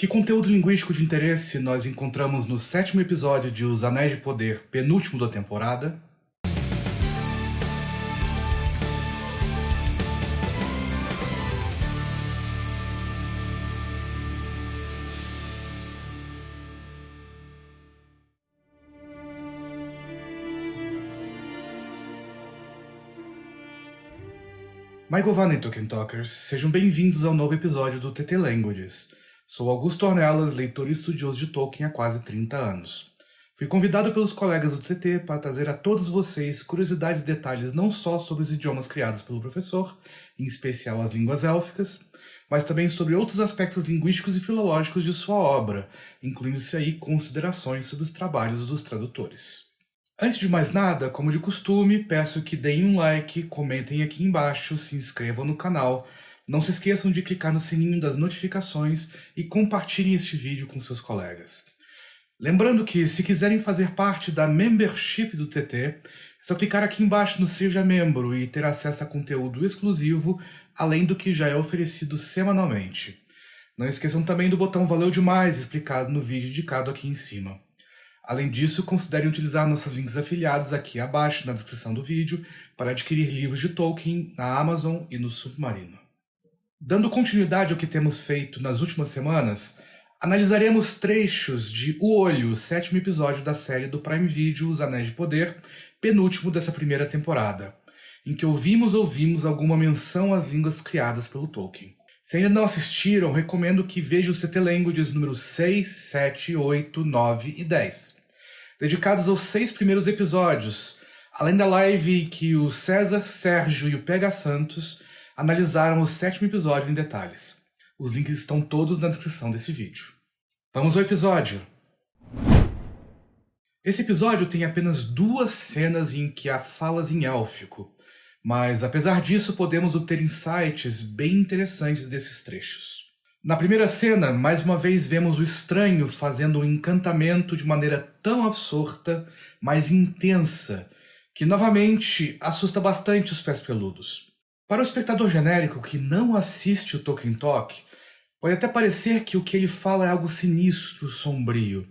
Que conteúdo linguístico de interesse nós encontramos no sétimo episódio de Os Anéis de Poder, penúltimo da temporada? Michael Van e Tolkien Talkers, sejam bem-vindos ao novo episódio do TT Languages. Sou Augusto Ornelas, leitor e estudioso de Tolkien há quase 30 anos. Fui convidado pelos colegas do TT para trazer a todos vocês curiosidades e detalhes não só sobre os idiomas criados pelo professor, em especial as línguas élficas, mas também sobre outros aspectos linguísticos e filológicos de sua obra, incluindo-se aí considerações sobre os trabalhos dos tradutores. Antes de mais nada, como de costume, peço que deem um like, comentem aqui embaixo, se inscrevam no canal, não se esqueçam de clicar no sininho das notificações e compartilhem este vídeo com seus colegas. Lembrando que, se quiserem fazer parte da membership do TT, é só clicar aqui embaixo no Seja Membro e ter acesso a conteúdo exclusivo, além do que já é oferecido semanalmente. Não esqueçam também do botão Valeu Demais, explicado no vídeo indicado aqui em cima. Além disso, considerem utilizar nossos links afiliados aqui abaixo na descrição do vídeo para adquirir livros de Tolkien na Amazon e no Submarino. Dando continuidade ao que temos feito nas últimas semanas, analisaremos trechos de O Olho, o sétimo episódio da série do Prime Video Os Anéis de Poder, penúltimo dessa primeira temporada, em que ouvimos ou ouvimos alguma menção às línguas criadas pelo Tolkien. Se ainda não assistiram, recomendo que vejam os CT Languages números 6, 7, 8, 9 e 10 dedicados aos seis primeiros episódios, além da live que o César, Sérgio e o Pega Santos analisaram o sétimo episódio em detalhes. Os links estão todos na descrição desse vídeo. Vamos ao episódio! Esse episódio tem apenas duas cenas em que há falas em élfico, mas apesar disso podemos obter insights bem interessantes desses trechos. Na primeira cena, mais uma vez vemos o estranho fazendo um encantamento de maneira tão absorta, mas intensa, que novamente assusta bastante os pés peludos. Para o espectador genérico que não assiste o Tolkien Talk, pode até parecer que o que ele fala é algo sinistro, sombrio.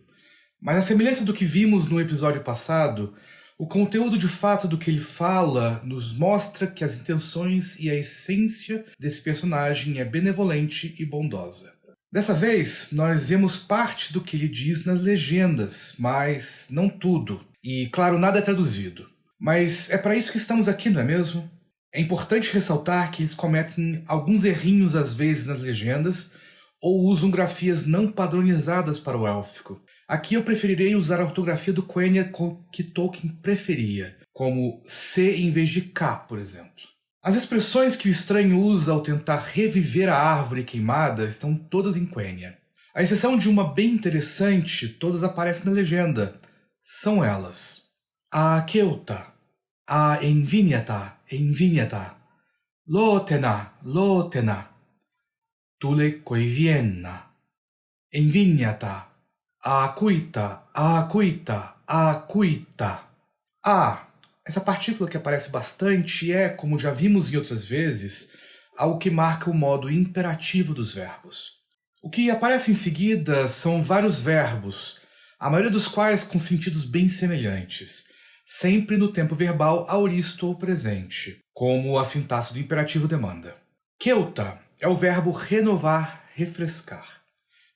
Mas a semelhança do que vimos no episódio passado, o conteúdo de fato do que ele fala nos mostra que as intenções e a essência desse personagem é benevolente e bondosa. Dessa vez, nós vemos parte do que ele diz nas legendas, mas não tudo. E, claro, nada é traduzido. Mas é para isso que estamos aqui, não é mesmo? É importante ressaltar que eles cometem alguns errinhos às vezes nas legendas, ou usam grafias não padronizadas para o élfico, Aqui eu preferirei usar a ortografia do Quenya que Tolkien preferia, como C em vez de K, por exemplo. As expressões que o estranho usa ao tentar reviver a árvore queimada estão todas em Quenya. A exceção de uma bem interessante, todas aparecem na legenda. São elas. A Keuta, a Envinyata, Envinyata, Lotena, Lotena, Tule Koivienna, Envinyata, Acuita, acuita, acuita. A. Essa partícula que aparece bastante é, como já vimos em outras vezes, algo que marca o modo imperativo dos verbos. O que aparece em seguida são vários verbos, a maioria dos quais com sentidos bem semelhantes, sempre no tempo verbal auristo ou presente, como a sintaxe do imperativo demanda. Keuta é o verbo renovar, refrescar.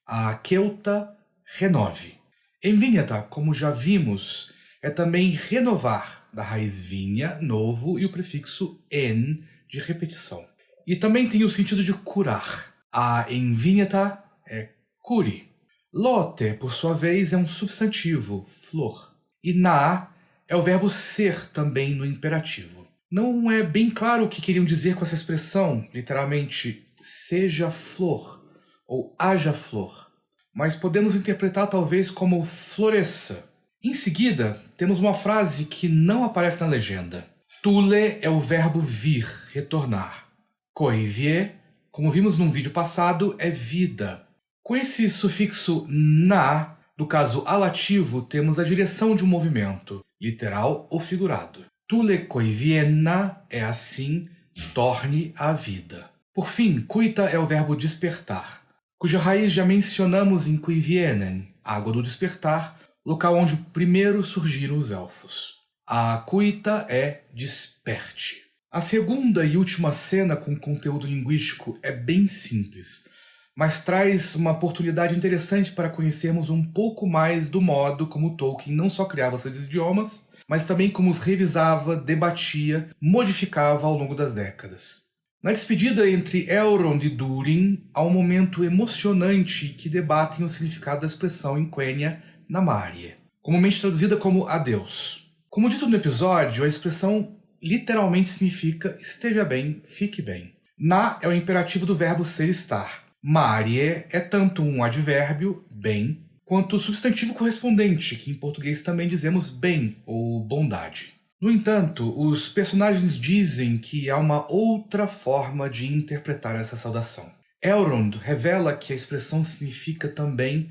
A keuta renove. Envinhata, como já vimos, é também renovar, da raiz vinha, novo, e o prefixo en, de repetição. E também tem o sentido de curar. A envinhata é curi. Lote, por sua vez, é um substantivo, flor. E na é o verbo ser também no imperativo. Não é bem claro o que queriam dizer com essa expressão, literalmente, seja flor ou haja flor mas podemos interpretar talvez como floresça. Em seguida, temos uma frase que não aparece na legenda. Tule é o verbo vir, retornar. Coivie, como vimos num vídeo passado, é vida. Com esse sufixo na, no caso alativo, temos a direção de um movimento, literal ou figurado. Tule coiviena é assim, torne a vida. Por fim, cuita é o verbo despertar. cuja raiz já mencionamos em Cuivienen, Água do Despertar, local onde primeiro surgiram os elfos. A cuita é desperte. A segunda e última cena com conteúdo linguístico é bem simples, mas traz uma oportunidade interessante para conhecermos um pouco mais do modo como Tolkien não só criava seus idiomas, mas também como os revisava, debatia, modificava ao longo das décadas. Na despedida entre Elrond e Durin, há um momento emocionante que debatem o significado da expressão em Quenya Namarie, comumente traduzida como adeus. Como dito no episódio, a expressão literalmente significa esteja bem, fique bem. Na é o imperativo do verbo ser estar. Marie é tanto um advérbio, bem, quanto o substantivo correspondente, que em português também dizemos bem ou bondade. No entanto, os personagens dizem que há uma outra forma de interpretar essa saudação. Elrond revela que a expressão significa também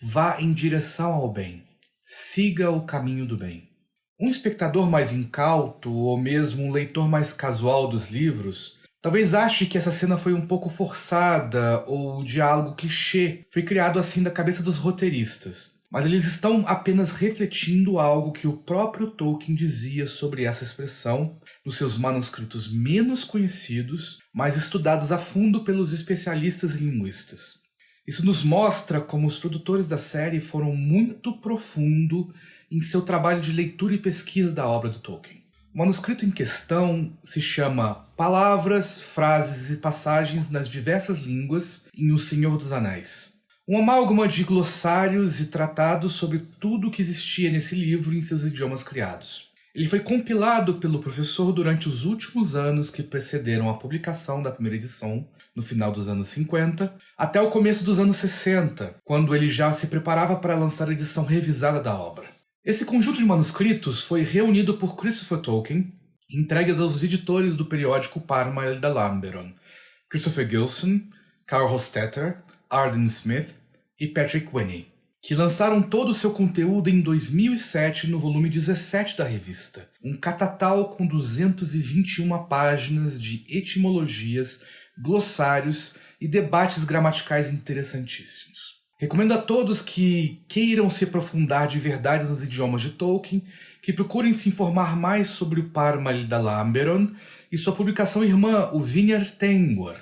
vá em direção ao bem, siga o caminho do bem. Um espectador mais incauto, ou mesmo um leitor mais casual dos livros, talvez ache que essa cena foi um pouco forçada ou o diálogo clichê foi criado assim da cabeça dos roteiristas. Mas eles estão apenas refletindo algo que o próprio Tolkien dizia sobre essa expressão nos seus manuscritos menos conhecidos, mas estudados a fundo pelos especialistas e linguistas. Isso nos mostra como os produtores da série foram muito profundo em seu trabalho de leitura e pesquisa da obra do Tolkien. O manuscrito em questão se chama Palavras, Frases e Passagens nas Diversas Línguas em O Senhor dos Anéis. Um amálgama de glossários e tratados sobre tudo o que existia nesse livro em seus idiomas criados. Ele foi compilado pelo professor durante os últimos anos que precederam a publicação da primeira edição, no final dos anos 50, até o começo dos anos 60, quando ele já se preparava para lançar a edição revisada da obra. Esse conjunto de manuscritos foi reunido por Christopher Tolkien e entregues aos editores do periódico Parmael da Lamberon, Christopher Gilson, Carl Hostetter, Arden Smith e Patrick Winnie que lançaram todo o seu conteúdo em 2007 no volume 17 da revista, um catatal com 221 páginas de etimologias, glossários e debates gramaticais interessantíssimos. Recomendo a todos que queiram se aprofundar de verdade nos idiomas de Tolkien, que procurem se informar mais sobre o Parmal da Lamberon e sua publicação irmã, o Vineyard Tengwar.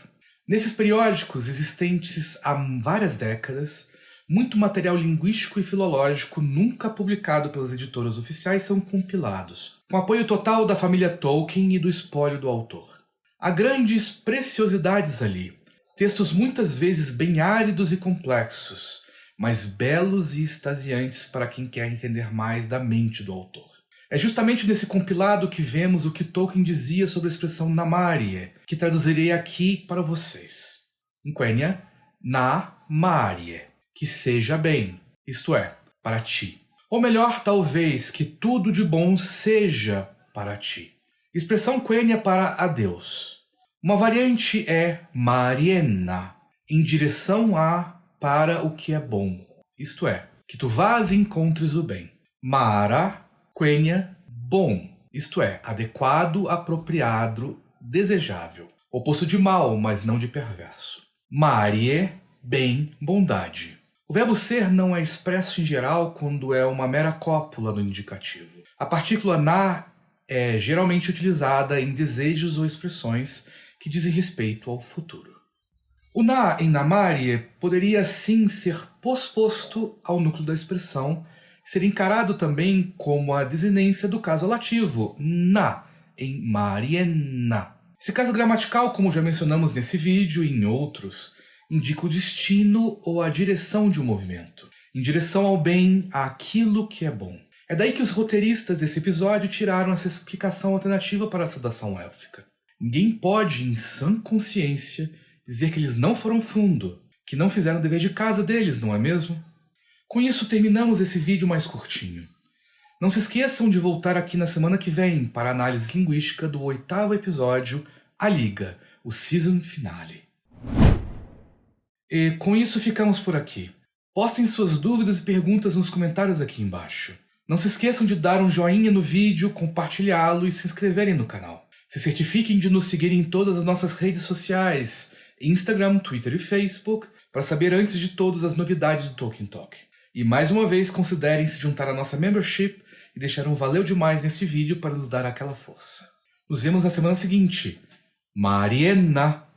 Nesses periódicos, existentes há várias décadas, muito material linguístico e filológico nunca publicado pelas editoras oficiais são compilados, com apoio total da família Tolkien e do espólio do autor. Há grandes preciosidades ali, textos muitas vezes bem áridos e complexos, mas belos e extasiantes para quem quer entender mais da mente do autor. É justamente nesse compilado que vemos o que Tolkien dizia sobre a expressão Namarie, que traduzirei aqui para vocês. Em Quenya, Na Marie que seja bem, isto é, para ti. Ou melhor, talvez, que tudo de bom seja para ti. Expressão quênia para adeus. Uma variante é Mariena, em direção a para o que é bom, isto é, que tu vás e encontres o bem. Mara, quênia, bom, isto é, adequado, apropriado, desejável. Oposto de mal, mas não de perverso. Marie, bem, bondade. O verbo ser não é expresso em geral quando é uma mera cópula no indicativo. A partícula na é geralmente utilizada em desejos ou expressões que dizem respeito ao futuro. O na em namarie poderia sim ser posposto ao núcleo da expressão, ser encarado também como a desinência do caso lativo, na, em mariena. Esse caso gramatical, como já mencionamos nesse vídeo e em outros, indica o destino ou a direção de um movimento, em direção ao bem, àquilo que é bom. É daí que os roteiristas desse episódio tiraram essa explicação alternativa para a saudação élfica. Ninguém pode, em sã consciência, dizer que eles não foram fundo, que não fizeram o dever de casa deles, não é mesmo? Com isso, terminamos esse vídeo mais curtinho. Não se esqueçam de voltar aqui na semana que vem para a análise linguística do oitavo episódio, A Liga, o Season Finale. E com isso ficamos por aqui. Postem suas dúvidas e perguntas nos comentários aqui embaixo. Não se esqueçam de dar um joinha no vídeo, compartilhá-lo e se inscreverem no canal. Se certifiquem de nos seguir em todas as nossas redes sociais, Instagram, Twitter e Facebook, para saber antes de todas as novidades do Tolkien Talk. E mais uma vez considerem se juntar à nossa membership e deixar um valeu demais neste vídeo para nos dar aquela força. Nos vemos na semana seguinte. Mariena!